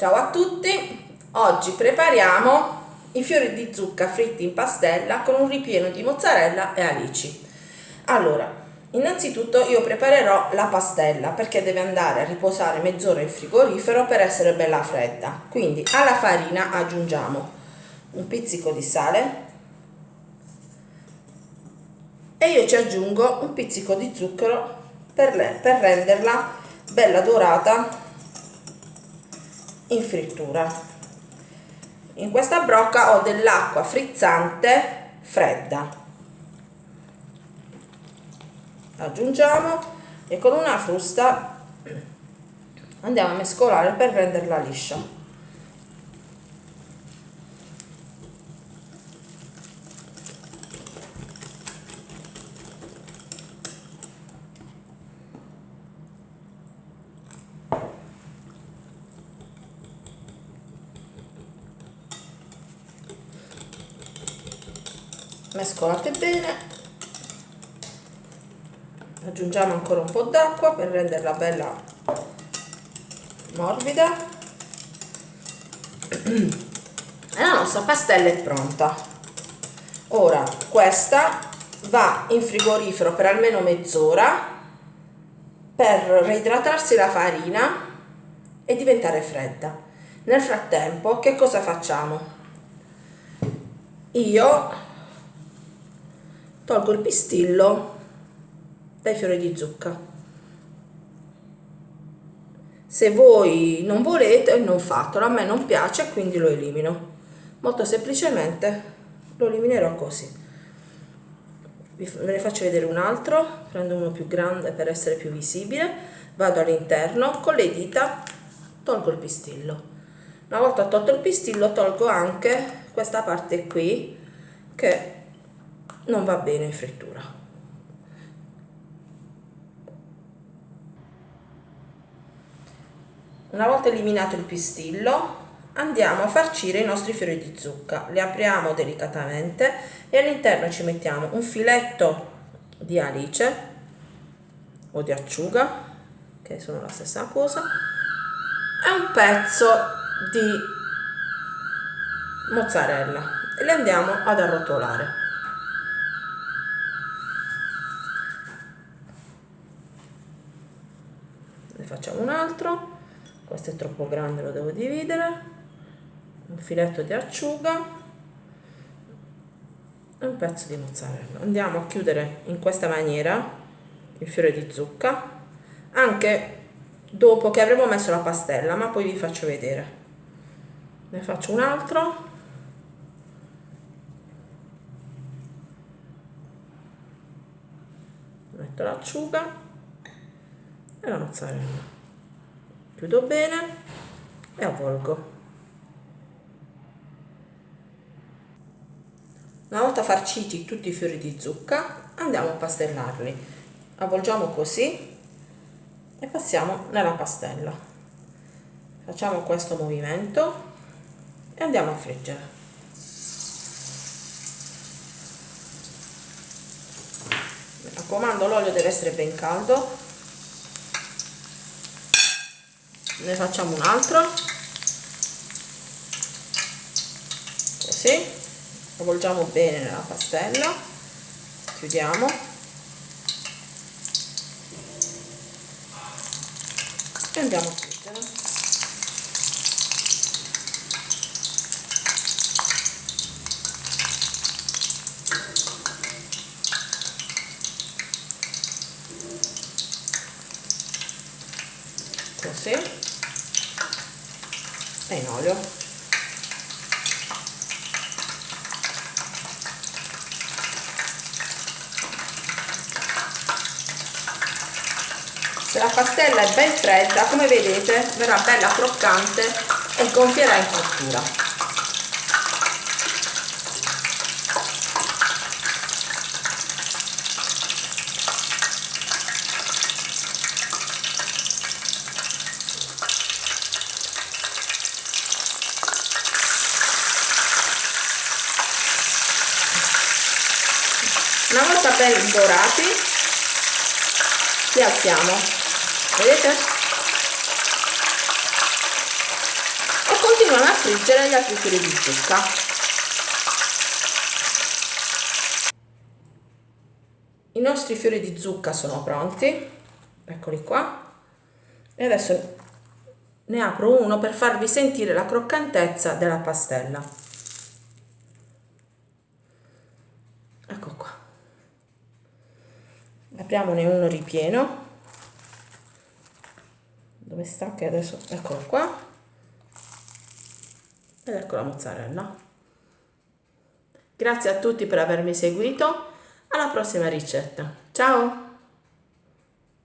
Ciao a tutti, oggi prepariamo i fiori di zucca fritti in pastella con un ripieno di mozzarella e alici. Allora, innanzitutto io preparerò la pastella perché deve andare a riposare mezz'ora in frigorifero per essere bella fredda. Quindi alla farina aggiungiamo un pizzico di sale e io ci aggiungo un pizzico di zucchero per, per renderla bella dorata in frittura. In questa brocca ho dell'acqua frizzante fredda. Aggiungiamo e con una frusta andiamo a mescolare per renderla liscia mescolate bene. Aggiungiamo ancora un po' d'acqua per renderla bella morbida. E la nostra pastella è pronta. Ora questa va in frigorifero per almeno mezz'ora per reidratarsi la farina e diventare fredda. Nel frattempo che cosa facciamo? Io tolgo il pistillo dai fiori di zucca. Se voi non volete non fatelo a me non piace quindi lo elimino. Molto semplicemente lo eliminerò così. Ve ne faccio vedere un altro prendo uno più grande per essere più visibile vado all'interno con le dita tolgo il pistillo. Una volta tolto il pistillo tolgo anche questa parte qui che non va bene in frittura. Una volta eliminato il pistillo andiamo a farcire i nostri fiori di zucca. Li apriamo delicatamente e all'interno ci mettiamo un filetto di alice o di acciuga che sono la stessa cosa e un pezzo di mozzarella. E li andiamo ad arrotolare ne facciamo un altro. Questo è troppo grande lo devo dividere. Un filetto di acciuga. E un pezzo di mozzarella. Andiamo a chiudere in questa maniera il fiore di zucca. Anche dopo che avremo messo la pastella ma poi vi faccio vedere. Ne faccio un altro. Metto l'acciuga e la mozzarella chiudo bene e avvolgo. Una volta farciti tutti i fiori di zucca andiamo a pastellarli. Avvolgiamo così e passiamo nella pastella. Facciamo questo movimento e andiamo a friggere. Mi raccomando l'olio deve essere ben caldo ne facciamo un altro. Così avvolgiamo bene nella pastella. Chiudiamo. E andiamo a friggere. Così e in olio? Se la pastella è ben fredda come vedete verrà bella croccante e gonfierà in cottura una volta ben dorati li alziamo. Vedete? Continuiamo a friggere gli altri fiori di zucca. I nostri fiori di zucca sono pronti. Eccoli qua. E adesso ne apro uno per farvi sentire la croccantezza della pastella ecco qua apriamone uno ripieno. Dove sta? Che adesso eccolo qua. Ed ecco la mozzarella. Grazie a tutti per avermi seguito. Alla prossima ricetta. Ciao